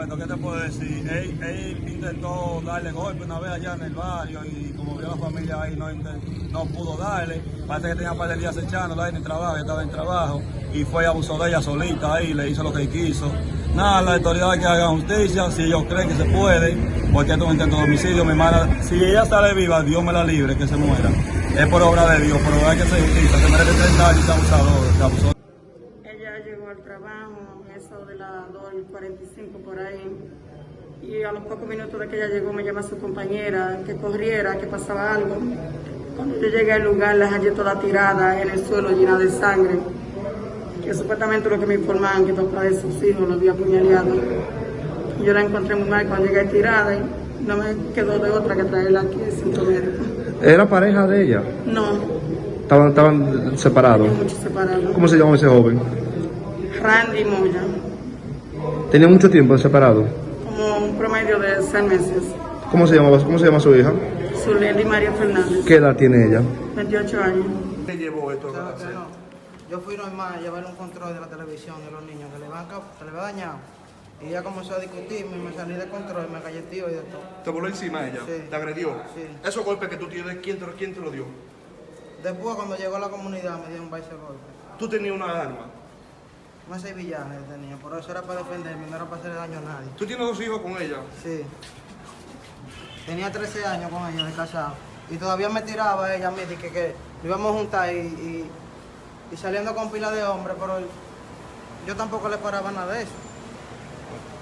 Fernando, ¿qué te puedo decir? Él, él intentó darle golpe una vez allá en el barrio y como vio la familia ahí no, pudo darle. Parece que tenía un par de días echándolo ahí en trabajo, estaba en trabajo y fue abusó de ella solita ahí, le hizo lo que quiso. Nada, las autoridades que hagan justicia, si ellos creen que se puede, porque esto es un intento de homicidio, mi hermana, si ella sale viva, Dios me la libre, que se muera. Es por obra de Dios, pero hay que hacer justicia, se merece 30 años de abusador, que abusó. Llegó al trabajo, eso de las 2 y 45 por ahí. Y a los pocos minutos de que ella llegó, me llama su compañera que corriera, que pasaba algo. Cuando yo llegué al lugar, la hallé toda tirada en el suelo, llena de sangre. Que supuestamente lo que me informaban, que papá de sus hijos lo había apuñaleado. Yo la encontré muy mal cuando llegué tirada y no me quedó de otra que traerla aquí al centro médico. ¿Era pareja de ella? No, Estaban, estaban separados. mucho separado. ¿Cómo se llama ese joven? Randy Moya, Tenía mucho tiempo separado. como un promedio de seis meses. ¿Cómo se llama, cómo se llama su hija? Zuleli María Fernández, ¿Qué edad tiene ella? 28 años. ¿Qué llevó esto que no. Yo fui normal a llevar un control de la televisión de los niños que le van a, se le va dañado. Y ella comenzó a discutirme y me salí de control, me galleteó y de todo. ¿Te voló encima ella? Sí. ¿Te agredió? Sí. ¿Esos golpes que tú tienes, quién te, quién te lo dio? Después cuando llegó a la comunidad me dio un baile de golpe. ¿Tú tenías una arma? Una sevillana yo tenía, por eso era para defenderme, no era para hacerle daño a nadie. ¿Tú tienes dos hijos con ella? Sí. Tenía 13 años con ella de casado. Y todavía me tiraba ella a mí, que, que lo íbamos a juntar y, y, y saliendo con pila de hombres, pero yo tampoco le paraba nada de eso.